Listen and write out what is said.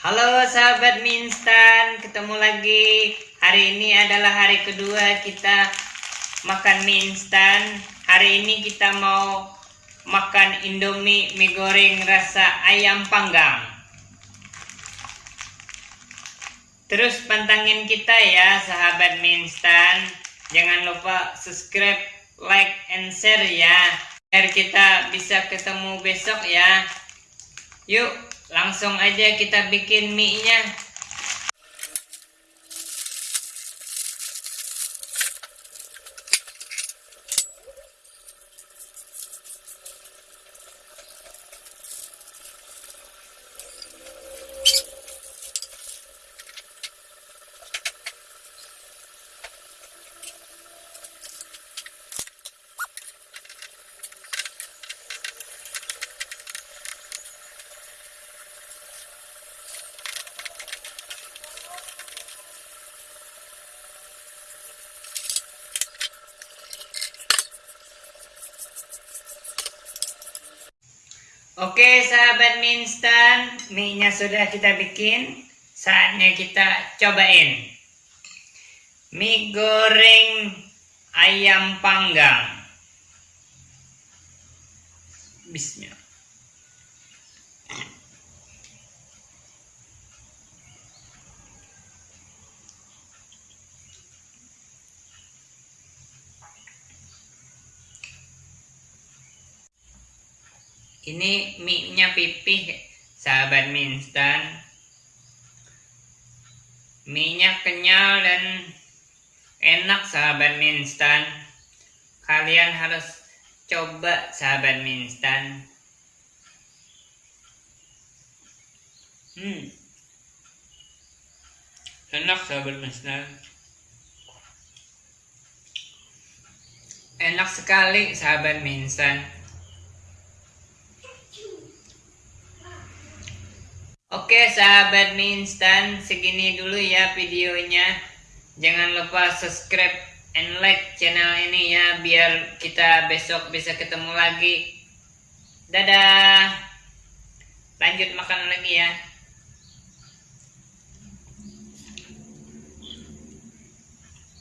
Halo sahabat mie instan, ketemu lagi. Hari ini adalah hari kedua kita makan mie instan. Hari ini kita mau makan Indomie mie goreng rasa ayam panggang. Terus pantangin kita ya sahabat mie instan. Jangan lupa subscribe, like, and share ya. Biar kita bisa ketemu besok ya. Yuk, langsung aja kita bikin mie-nya. Oke sahabat mie instan, mie-nya sudah kita bikin. Saatnya kita cobain. Mie goreng ayam panggang. Bismillah. Ini mie nya pipih sahabat mie instan. Mie nya kenyal dan enak sahabat mie instan. Kalian harus coba sahabat mie instan. Hmm. Enak sahabat mie instan. Enak sekali sahabat mie instan Oke sahabat mie instan segini dulu ya videonya. Jangan lupa subscribe and like channel ini ya Biar kita besok bisa ketemu lagi. Dadah. Lanjut makan lagi ya